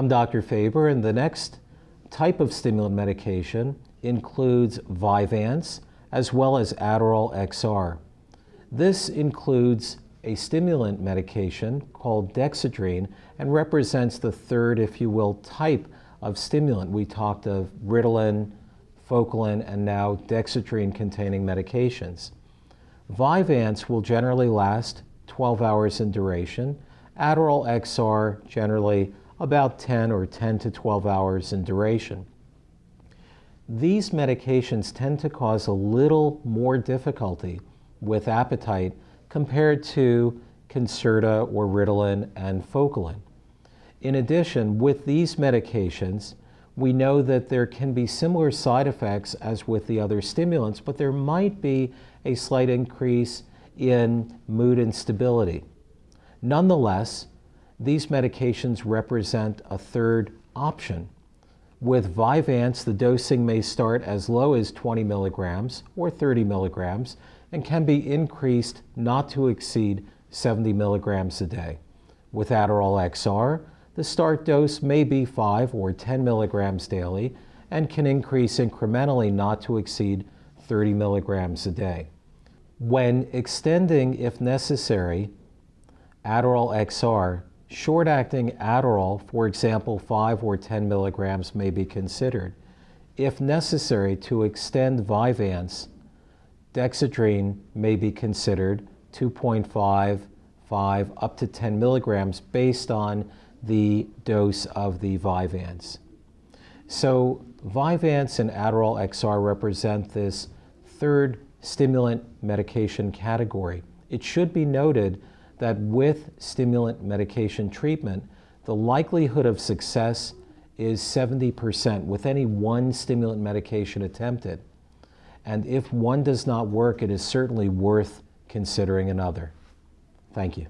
I'm Dr. Faber, and the next type of stimulant medication includes Vyvanse as well as Adderall XR. This includes a stimulant medication called Dexedrine and represents the third, if you will, type of stimulant. We talked of Ritalin, Focalin, and now Dexedrine containing medications. Vyvanse will generally last 12 hours in duration. Adderall XR generally about 10 or 10 to 12 hours in duration. These medications tend to cause a little more difficulty with appetite compared to Concerta or Ritalin and Focalin. In addition, with these medications, we know that there can be similar side effects as with the other stimulants, but there might be a slight increase in mood instability. Nonetheless, these medications represent a third option. With Vyvanse, the dosing may start as low as 20 milligrams or 30 milligrams and can be increased not to exceed 70 milligrams a day. With Adderall XR, the start dose may be 5 or 10 milligrams daily and can increase incrementally not to exceed 30 milligrams a day. When extending, if necessary, Adderall XR, short-acting Adderall, for example, 5 or 10 milligrams may be considered. If necessary to extend Vyvanse, Dexedrine may be considered 2.5, 5, up to 10 milligrams based on the dose of the Vyvanse. So Vyvanse and Adderall XR represent this third stimulant medication category. It should be noted that with stimulant medication treatment, the likelihood of success is 70% with any one stimulant medication attempted. And if one does not work, it is certainly worth considering another. Thank you.